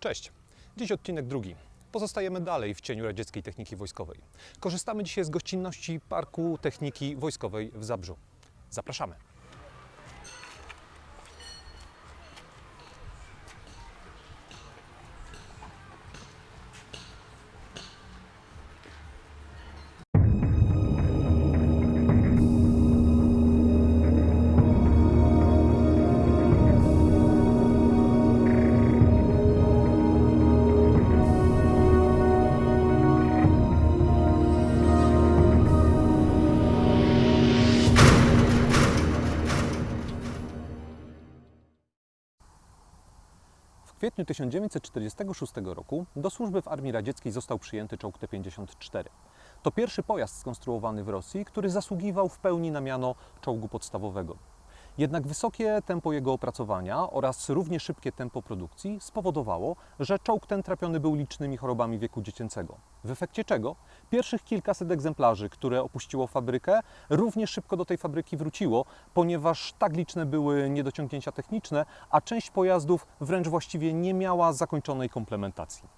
Cześć. Dziś odcinek drugi. Pozostajemy dalej w cieniu radzieckiej techniki wojskowej. Korzystamy dzisiaj z gościnności Parku Techniki Wojskowej w Zabrzu. Zapraszamy. Kwietniu 1946 roku do służby w Armii Radzieckiej został przyjęty czołg T-54. To pierwszy pojazd skonstruowany w Rosji, który zasługiwał w pełni na miano czołgu podstawowego. Jednak wysokie tempo jego opracowania oraz równie szybkie tempo produkcji spowodowało, że czołg ten trapiony był licznymi chorobami wieku dziecięcego. W efekcie czego pierwszych kilkaset egzemplarzy, które opuściło fabrykę, równie szybko do tej fabryki wróciło, ponieważ tak liczne były niedociągnięcia techniczne, a część pojazdów wręcz właściwie nie miała zakończonej komplementacji.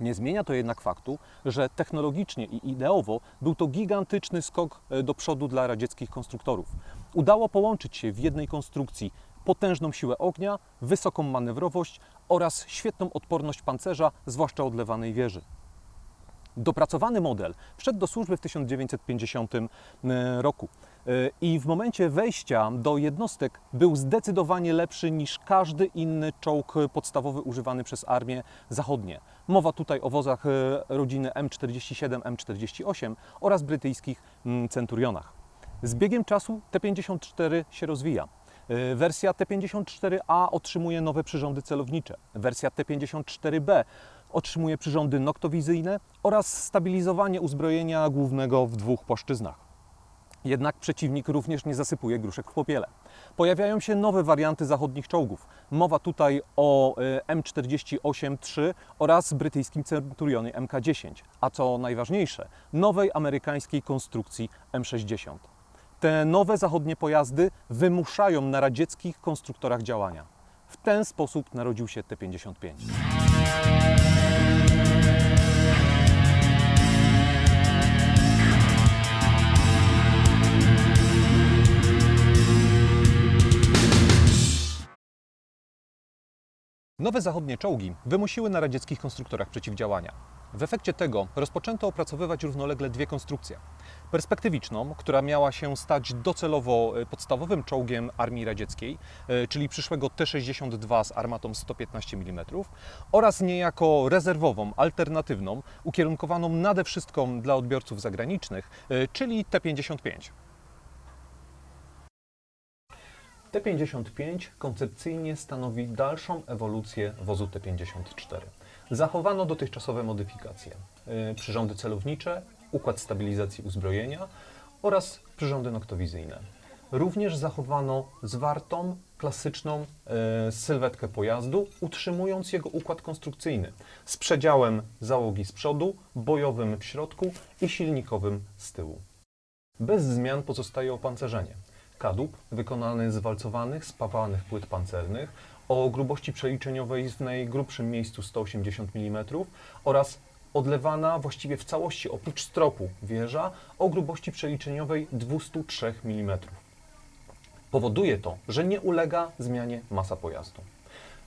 Nie zmienia to jednak faktu, że technologicznie i ideowo był to gigantyczny skok e, do przodu dla radzieckich konstruktorów. Udało połączyć się w jednej konstrukcji potężną siłę ognia, wysoką manewrowość oraz świetną odporność pancerza, zwłaszcza odlewanej wieży. Dopracowany model wszedł do służby w 1950 roku e, i w momencie wejścia do jednostek był zdecydowanie lepszy niż każdy inny czołg podstawowy używany przez armię zachodnie. Mowa tutaj o wozach e, rodziny M47, M48 oraz brytyjskich Centurionach. Z biegiem czasu T-54 się rozwija. E, Wersja T-54A otrzymuje nowe przyrządy celownicze. Wersja T-54B otrzymuje przyrządy noktowizyjne oraz stabilizowanie uzbrojenia głównego w dwóch płaszczyznach. Jednak przeciwnik również nie zasypuje gruszek w popiele. Pojawiają się nowe warianty zachodnich czołgów. Mowa tutaj o e, M48-3 oraz brytyjskim Centurionie MK-10, a co najważniejsze, nowej amerykańskiej konstrukcji M60. Te nowe zachodnie pojazdy wymuszają na radzieckich konstruktorach działania. W ten sposób narodził się T-55. Nowe zachodnie czołgi wymusiły na radzieckich konstruktorach przeciwdziałania. W efekcie tego rozpoczęto opracowywać równolegle dwie konstrukcje. Perspektywiczną, która miała się stać docelowo e, podstawowym czołgiem armii radzieckiej, e, czyli przyszłego T-62 z armatą 115 mm, oraz niejako rezerwową, alternatywną, ukierunkowaną nade wszystko dla odbiorców zagranicznych, e, czyli T-55. T-55 koncepcyjnie stanowi dalszą ewolucję wozu T-54. Zachowano dotychczasowe modyfikacje, y, przyrządy celownicze, układ stabilizacji uzbrojenia oraz przyrządy noktowizyjne. Również zachowano zwartą, klasyczną y, sylwetkę pojazdu, utrzymując jego układ konstrukcyjny z przedziałem załogi z przodu, bojowym w środku i silnikowym z tyłu. Bez zmian pozostaje opancerzenie kadłub wykonany z walcowanych, spawanych płyt pancernych o grubości przeliczeniowej w najgrubszym miejscu 180 mm oraz odlewana właściwie w całości oprócz stropu wieża o grubości przeliczeniowej 203 mm. Powoduje to, że nie ulega zmianie masa pojazdu.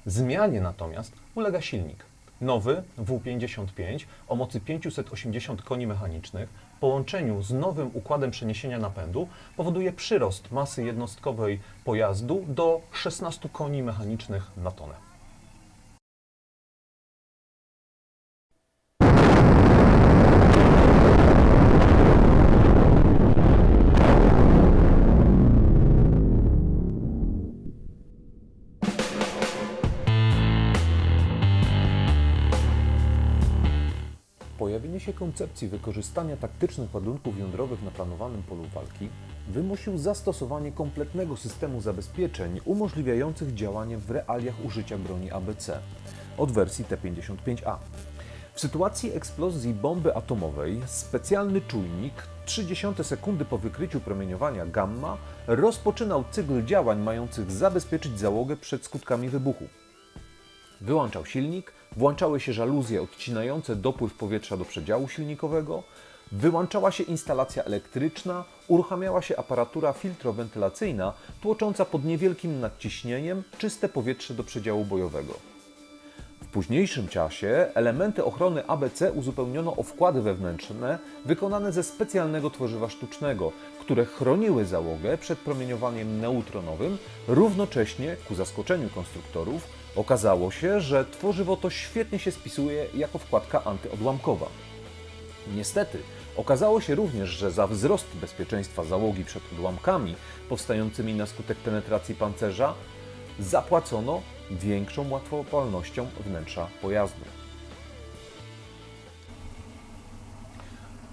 Zmianie natomiast ulega silnik. Nowy W55 o mocy 580 koni mechanicznych w połączeniu z nowym układem przeniesienia napędu powoduje przyrost masy jednostkowej pojazdu do 16 koni mechanicznych na tonę. Się koncepcji wykorzystania taktycznych ładunków jądrowych na planowanym polu walki wymusił zastosowanie kompletnego systemu zabezpieczeń umożliwiających działanie w realiach użycia broni ABC od wersji T-55A. W sytuacji eksplozji bomby atomowej specjalny czujnik 30 sekundy po wykryciu promieniowania gamma rozpoczynał cykl działań mających zabezpieczyć załogę przed skutkami wybuchu. Wyłączał silnik, włączały się żaluzje odcinające dopływ powietrza do przedziału silnikowego, wyłączała się instalacja elektryczna, uruchamiała się aparatura filtrowentylacyjna tłocząca pod niewielkim nadciśnieniem czyste powietrze do przedziału bojowego. W późniejszym czasie elementy ochrony ABC uzupełniono o wkłady wewnętrzne wykonane ze specjalnego tworzywa sztucznego, które chroniły załogę przed promieniowaniem neutronowym, równocześnie, ku zaskoczeniu konstruktorów, okazało się, że tworzywo to świetnie się spisuje jako wkładka antyodłamkowa. Niestety, okazało się również, że za wzrost bezpieczeństwa załogi przed odłamkami powstającymi na skutek penetracji pancerza zapłacono większą łatwopalnością wnętrza pojazdu.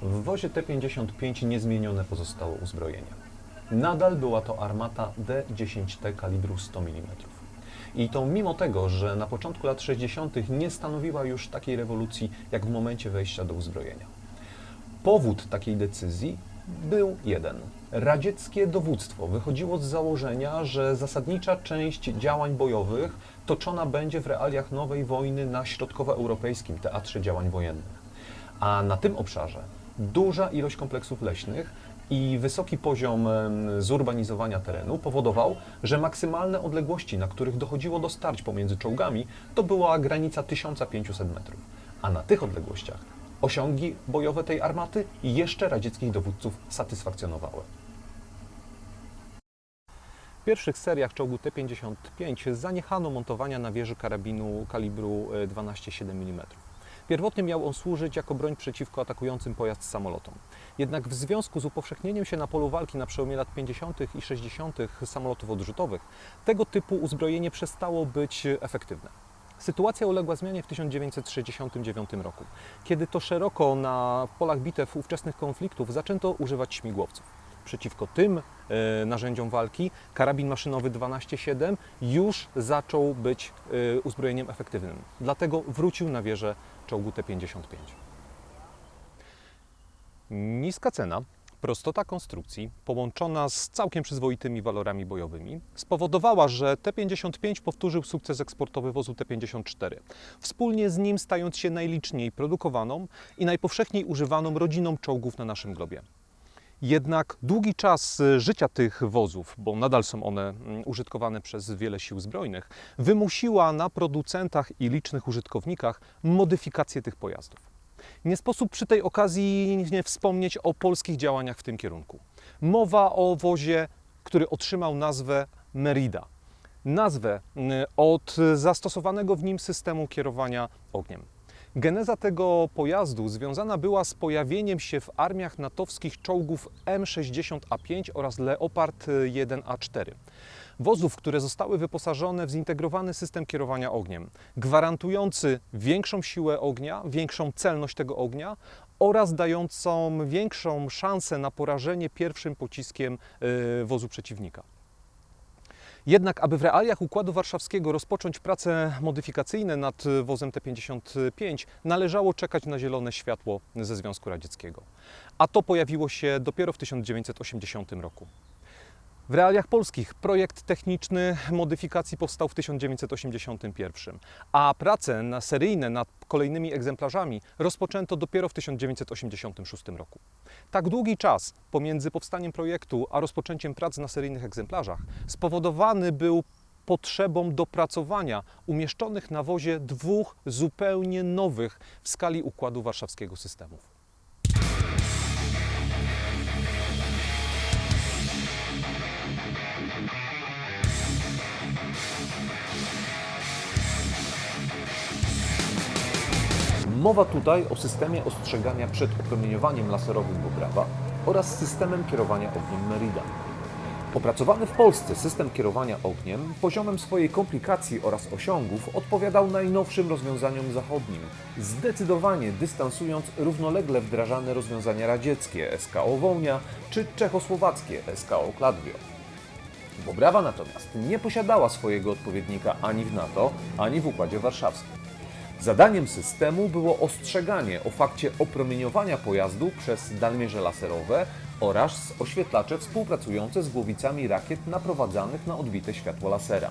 W wozie T-55 niezmienione pozostało uzbrojenie. Nadal była to armata D-10T kalibru 100 mm. I to mimo tego, że na początku lat 60. nie stanowiła już takiej rewolucji jak w momencie wejścia do uzbrojenia. Powód takiej decyzji był jeden. Radzieckie dowództwo wychodziło z założenia, że zasadnicza część działań bojowych toczona będzie w realiach nowej wojny na środkowoeuropejskim teatrze działań wojennych. A na tym obszarze duża ilość kompleksów leśnych i wysoki poziom zurbanizowania terenu powodował, że maksymalne odległości, na których dochodziło do starć pomiędzy czołgami, to była granica 1500 metrów. A na tych odległościach osiągi bojowe tej armaty jeszcze radzieckich dowódców satysfakcjonowały. W pierwszych seriach czołgu T-55 zaniechano montowania na wieży karabinu kalibru e, 12,7 mm. Pierwotnie miał on służyć jako broń przeciwko atakującym pojazd samolotom. Jednak w związku z upowszechnieniem się na polu walki na przełomie lat 50. i 60. samolotów odrzutowych, tego typu uzbrojenie przestało być efektywne. Sytuacja uległa zmianie w 1969 roku, kiedy to szeroko na polach bitew ówczesnych konfliktów zaczęto używać śmigłowców. Przeciwko tym e, narzędziom walki karabin maszynowy 12,7 już zaczął być e, uzbrojeniem efektywnym. Dlatego wrócił na wieżę czołgu T-55. Niska cena, prostota konstrukcji, połączona z całkiem przyzwoitymi walorami bojowymi, spowodowała, że T-55 powtórzył sukces eksportowy wozu T-54, wspólnie z nim stając się najliczniej produkowaną i najpowszechniej używaną rodziną czołgów na naszym globie. Jednak długi czas e, życia tych wozów, bo nadal są one mm, użytkowane przez wiele sił zbrojnych, wymusiła na producentach i licznych użytkownikach modyfikację tych pojazdów. Nie sposób przy tej okazji nie wspomnieć o polskich działaniach w tym kierunku. Mowa o wozie, który otrzymał nazwę Merida. Nazwę mm, od zastosowanego w nim systemu kierowania ogniem. Geneza tego pojazdu związana była z pojawieniem się w armiach natowskich czołgów M60A5 oraz Leopard 1A4. Wozów, które zostały wyposażone w zintegrowany system kierowania ogniem, gwarantujący większą siłę ognia, większą celność tego ognia oraz dającą większą szansę na porażenie pierwszym pociskiem y, wozu przeciwnika. Jednak, aby w realiach Układu Warszawskiego rozpocząć prace modyfikacyjne nad wozem T-55, należało czekać na zielone światło ze Związku Radzieckiego. A to pojawiło się dopiero w 1980 roku. W realiach polskich projekt techniczny modyfikacji powstał w 1981, a prace na seryjne nad kolejnymi egzemplarzami rozpoczęto dopiero w 1986 roku. Tak długi czas pomiędzy powstaniem projektu a rozpoczęciem prac na seryjnych egzemplarzach spowodowany był potrzebą dopracowania umieszczonych na wozie dwóch zupełnie nowych w skali Układu Warszawskiego systemów. Mowa tutaj o systemie ostrzegania przed opromieniowaniem laserowym Bobrawa oraz systemem kierowania ogniem Merida. Opracowany w Polsce system kierowania ogniem poziomem swojej komplikacji oraz osiągów odpowiadał najnowszym rozwiązaniom zachodnim, zdecydowanie dystansując równolegle wdrażane rozwiązania radzieckie SKO Wołnia czy czechosłowackie SKO Kladwio. Bobrawa natomiast nie posiadała swojego odpowiednika ani w NATO, ani w Układzie Warszawskim. Zadaniem systemu było ostrzeganie o fakcie opromieniowania pojazdu przez dalmierze laserowe oraz oświetlacze współpracujące z głowicami rakiet naprowadzanych na odbite światło lasera.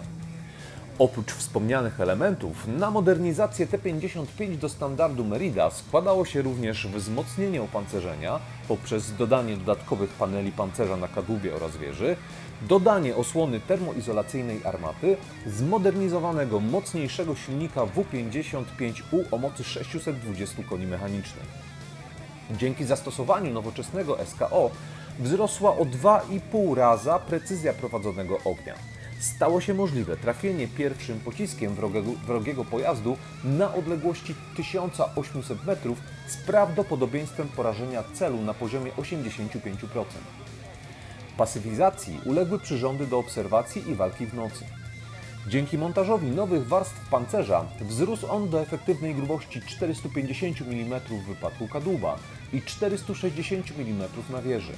Oprócz wspomnianych elementów, na modernizację T-55 do standardu Merida składało się również wzmocnienie opancerzenia poprzez dodanie dodatkowych paneli pancerza na kadłubie oraz wieży, dodanie osłony termoizolacyjnej armaty, zmodernizowanego, mocniejszego silnika W55U o mocy 620 koni mechanicznych. Dzięki zastosowaniu nowoczesnego SKO wzrosła o 2,5 raza precyzja prowadzonego ognia. Stało się możliwe trafienie pierwszym pociskiem wrogego, wrogiego pojazdu na odległości 1800 metrów z prawdopodobieństwem porażenia celu na poziomie 85%. Pasywizacji uległy przyrządy do obserwacji i walki w nocy. Dzięki montażowi nowych warstw pancerza wzrósł on do efektywnej grubości 450 mm w wypadku kadłuba i 460 mm na wieży.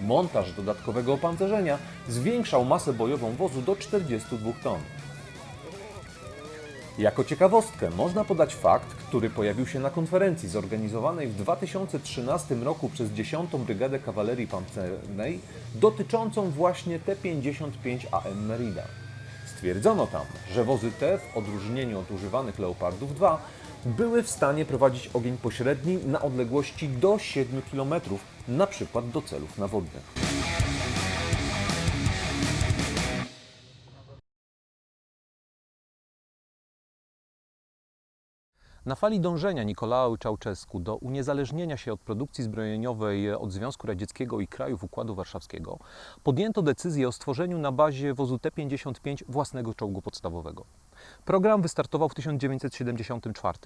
Montaż dodatkowego opancerzenia zwiększał masę bojową wozu do 42 ton. Jako ciekawostkę można podać fakt, który pojawił się na konferencji zorganizowanej w 2013 roku przez 10. Brygadę Kawalerii Pancernej dotyczącą właśnie T-55AM Merida. Stwierdzono tam, że wozy te, w odróżnieniu od używanych Leopardów 2, były w stanie prowadzić ogień pośredni na odległości do 7 km, na przykład do celów nawodnych. Na fali dążenia Nikolao Czałczesku do uniezależnienia się od produkcji zbrojeniowej od Związku Radzieckiego i krajów Układu Warszawskiego podjęto decyzję o stworzeniu na bazie wozu T-55 własnego czołgu podstawowego. Program wystartował w 1974.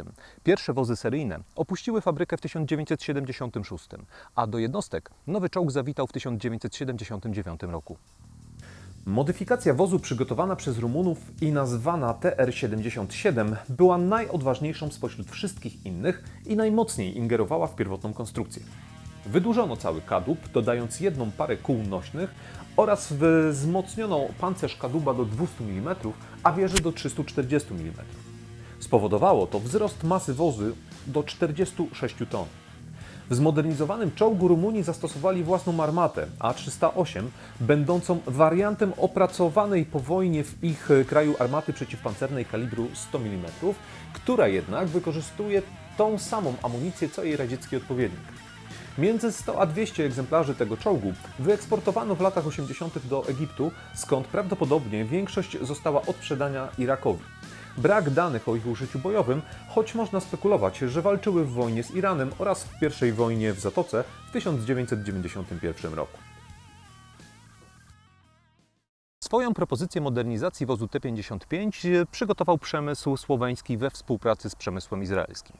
Pierwsze wozy seryjne opuściły fabrykę w 1976, a do jednostek nowy czołg zawitał w 1979 roku. Modyfikacja wozu przygotowana przez Rumunów i nazwana TR-77 była najodważniejszą spośród wszystkich innych i najmocniej ingerowała w pierwotną konstrukcję. Wydłużono cały kadłub, dodając jedną parę kół nośnych oraz wzmocniono pancerz kadłuba do 200 mm, a wieży do 340 mm. Spowodowało to wzrost masy wozu do 46 ton. W zmodernizowanym czołgu Rumunii zastosowali własną armatę A308, będącą wariantem opracowanej po wojnie w ich kraju armaty przeciwpancernej kalibru 100 mm, która jednak wykorzystuje tą samą amunicję co jej radziecki odpowiednik. Między 100 a 200 egzemplarzy tego czołgu wyeksportowano w latach 80. do Egiptu, skąd prawdopodobnie większość została odsprzedana Irakowi. Brak danych o ich użyciu bojowym, choć można spekulować, że walczyły w wojnie z Iranem oraz w pierwszej wojnie w Zatoce w 1991 roku. Swoją propozycję modernizacji wozu T-55 przygotował przemysł słoweński we współpracy z przemysłem izraelskim.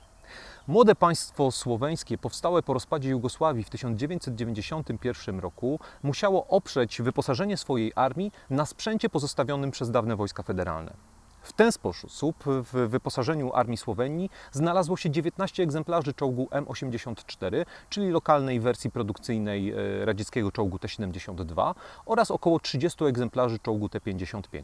Młode państwo słoweńskie, powstałe po rozpadzie Jugosławii w 1991 roku, musiało oprzeć wyposażenie swojej armii na sprzęcie pozostawionym przez dawne wojska federalne. W ten sposób w wyposażeniu armii Słowenii znalazło się 19 egzemplarzy czołgu M84, czyli lokalnej wersji produkcyjnej e, radzieckiego czołgu T-72 oraz około 30 egzemplarzy czołgu T-55.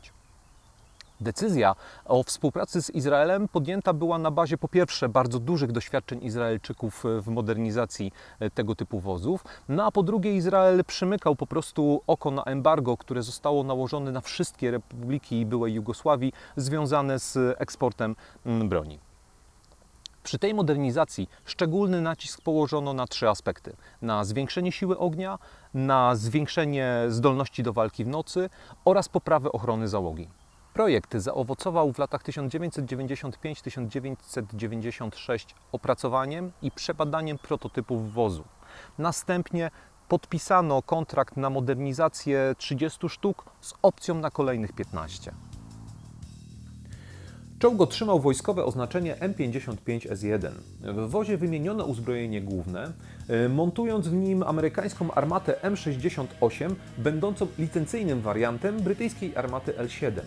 Decyzja o współpracy z Izraelem podjęta była na bazie po pierwsze bardzo dużych doświadczeń Izraelczyków w modernizacji e, tego typu wozów, no a po drugie Izrael przymykał po prostu oko na embargo, które zostało nałożone na wszystkie republiki byłej Jugosławii związane z eksportem broni. Przy tej modernizacji szczególny nacisk położono na trzy aspekty: na zwiększenie siły ognia, na zwiększenie zdolności do walki w nocy oraz poprawę ochrony załogi. Projekt zaowocował w latach 1995-1996 opracowaniem i przebadaniem prototypów wozu. Następnie podpisano kontrakt na modernizację 30 sztuk z opcją na kolejnych 15. Czołg otrzymał wojskowe oznaczenie M55S1. W wozie wymieniono uzbrojenie główne, y, montując w nim amerykańską armatę M68, będącą licencyjnym wariantem brytyjskiej armaty L7.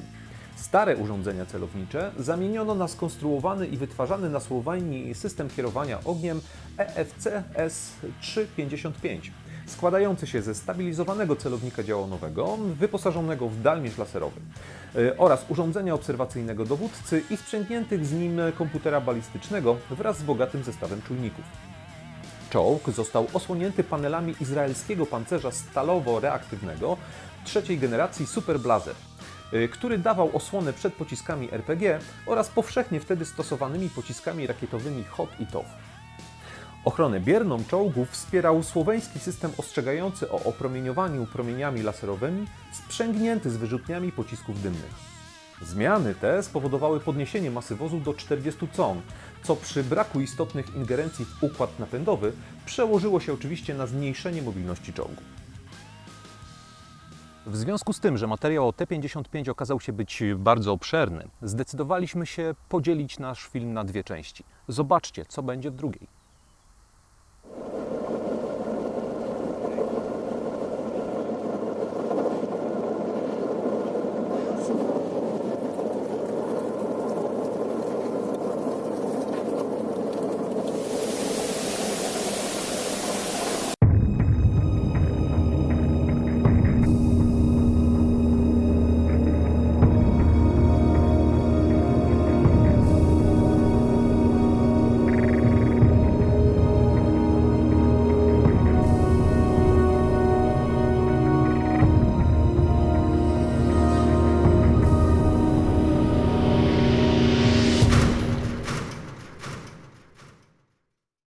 Stare urządzenia celownicze zamieniono na skonstruowany i wytwarzany na Słowenii system kierowania ogniem E EFC S355, składający się ze stabilizowanego celownika działonowego wyposażonego w dalmierz laserowy y, oraz urządzenia obserwacyjnego dowódcy i sprzęgniętych z nim komputera balistycznego wraz z bogatym zestawem czujników. Czołg został osłonięty panelami izraelskiego pancerza stalowo-reaktywnego trzeciej generacji Super Blazer. Y, który dawał osłonę przed pociskami RPG oraz powszechnie wtedy stosowanymi pociskami rakietowymi HOT i TOW. Ochronę bierną czołgów wspierał słoweński system ostrzegający o opromieniowaniu promieniami laserowymi sprzęgnięty z wyrzutniami pocisków dymnych. Zmiany te spowodowały podniesienie masy wozu do 40 con, co przy braku istotnych ingerencji w układ napędowy przełożyło się oczywiście na zmniejszenie mobilności czołgu. W związku z tym, że materiał o T-55 okazał się być bardzo obszerny, zdecydowaliśmy się podzielić nasz film na dwie części. Zobaczcie, co będzie w drugiej.